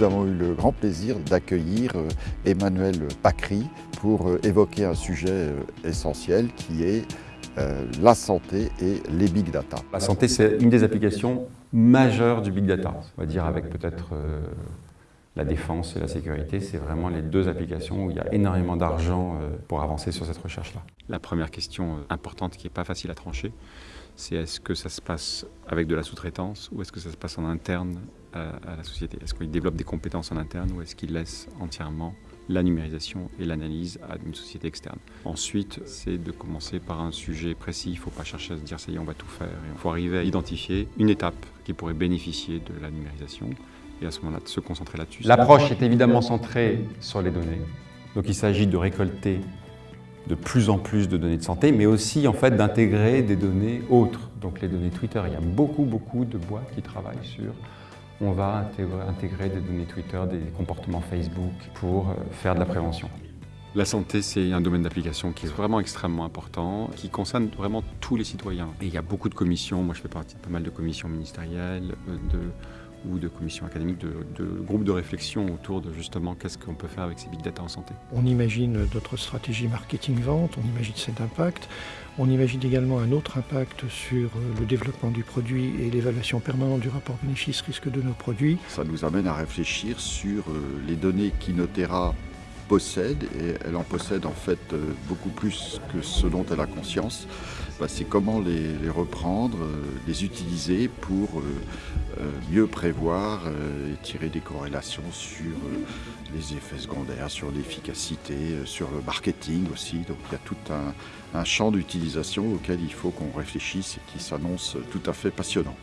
nous avons eu le grand plaisir d'accueillir euh, Emmanuel Pacry pour euh, évoquer un sujet euh, essentiel qui est la santé et les big data. La santé, c'est une des applications majeures du big data. On va dire avec peut-être la défense et la sécurité, c'est vraiment les deux applications où il y a énormément d'argent pour avancer sur cette recherche-là. La première question importante qui n'est pas facile à trancher, c'est est-ce que ça se passe avec de la sous-traitance ou est-ce que ça se passe en interne à, la société? Est-ce qu'il développe des compétences en interne ou est-ce qu'il laisse entièrement la numérisation et l'analyse à une société externe? Ensuite, c'est de commencer par un sujet précis. Il ne faut pas chercher à se dire ça y est, on va tout faire. Il faut arriver à identifier une étape qui pourrait bénéficier de la numérisation et à ce moment-là, de se concentrer là-dessus. L'approche est évidemment centrée sur les données. Donc il s'agit de récolter de plus en plus de données de santé, mais aussi en fait d'intégrer des données autres. Donc les données Twitter, il y a beaucoup, beaucoup de boîtes qui travaillent sur on va intégrer des données Twitter, des comportements Facebook pour euh, faire de la prévention. La santé, c'est un domaine d'application qui est vraiment extrêmement important, qui concerne vraiment tous les citoyens. Et il y a beaucoup de commissions, moi je fais partie de pas mal de commissions ministérielles, euh, de ou de commissions académiques, de, groupes de réflexion autour de justement qu'est-ce qu'on peut faire avec ces big data en santé. On imagine d'autres stratégies marketing-vente, on imagine cet impact. On imagine également un autre impact sur le développement du produit et l'évaluation permanente du rapport bénéfice-risque de nos produits. Ça nous amène à réfléchir sur euh, les données qu'Inotera possède, et elle en possède en fait euh, beaucoup plus que ce dont elle a conscience, c'est comment les, reprendre, euh, les utiliser pour euh, mieux prévoir et tirer des corrélations sur les effets secondaires, sur l'efficacité, sur le marketing aussi. Donc il y a tout un champ d'utilisation auquel il faut qu'on réfléchisse et qui s'annonce tout à fait passionnant.